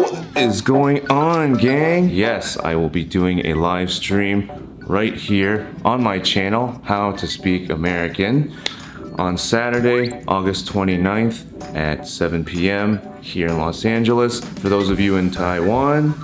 What is going on, gang? Yes, I will be doing a live stream right here on my channel, How to Speak American, on Saturday, August 29th at 7 p.m. here in Los Angeles. For those of you in Taiwan,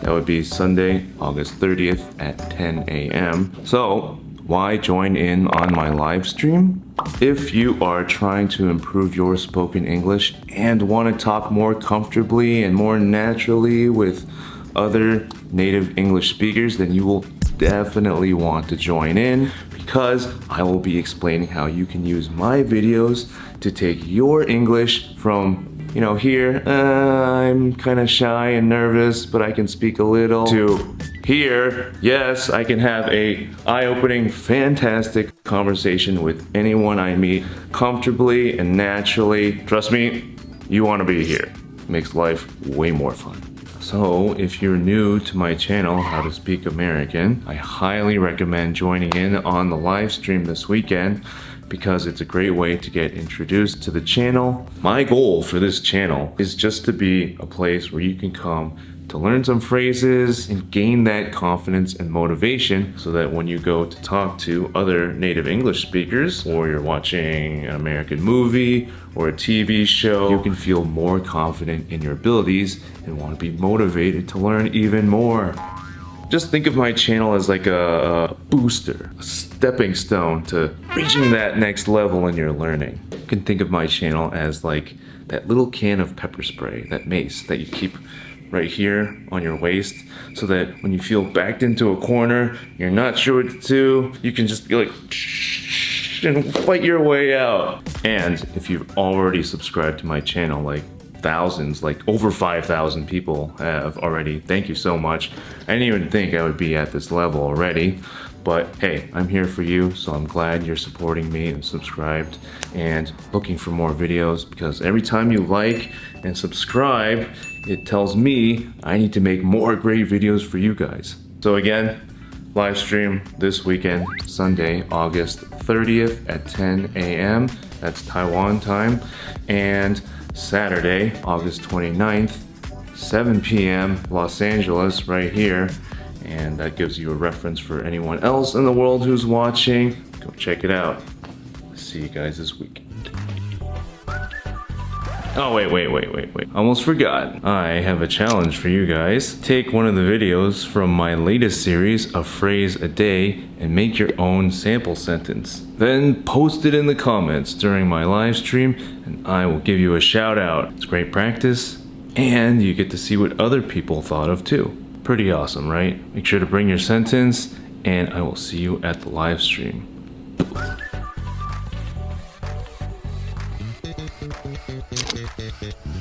that would be Sunday, August 30th at 10 a.m. So, why join in on my live stream? If you are trying to improve your spoken English and want to talk more comfortably and more naturally with other native English speakers, then you will definitely want to join in because I will be explaining how you can use my videos to take your English from you know, here, uh, I'm kind of shy and nervous, but I can speak a little, to here, yes, I can have a eye-opening, fantastic conversation with anyone I meet comfortably and naturally. Trust me, you want to be here. makes life way more fun. So, if you're new to my channel, How to Speak American, I highly recommend joining in on the live stream this weekend because it's a great way to get introduced to the channel. My goal for this channel is just to be a place where you can come to learn some phrases and gain that confidence and motivation so that when you go to talk to other native English speakers or you're watching an American movie or a TV show, you can feel more confident in your abilities and want to be motivated to learn even more. Just think of my channel as like a, booster, a stepping stone to reaching that next level in your learning. You can think of my channel as like that little can of pepper spray, that mace that you keep right here on your waist so that when you feel backed into a corner, you're not sure what to do, you can just be like and fight your way out. And if you've already subscribed to my channel, like thousands, like over 5,000 people have already. Thank you so much. I didn't even think I would be at this level already. But hey, I'm here for you, so I'm glad you're supporting me and subscribed and looking for more videos because every time you like and subscribe, it tells me I need to make more great videos for you guys. So again, live stream this weekend, Sunday, August 30th at 10 a.m. That's Taiwan time. And Saturday, August 29th, 7 p.m. Los Angeles right here. And that gives you a reference for anyone else in the world who's watching. Go check it out. See you guys this week. Oh, wait, wait, wait, wait, wait. Almost forgot. I have a challenge for you guys. Take one of the videos from my latest series, A Phrase a Day, and make your own sample sentence. Then post it in the comments during my live stream, and I will give you a shout out. It's great practice, and you get to see what other people thought of too. Pretty awesome, right? Make sure to bring your sentence, and I will see you at the live stream. You.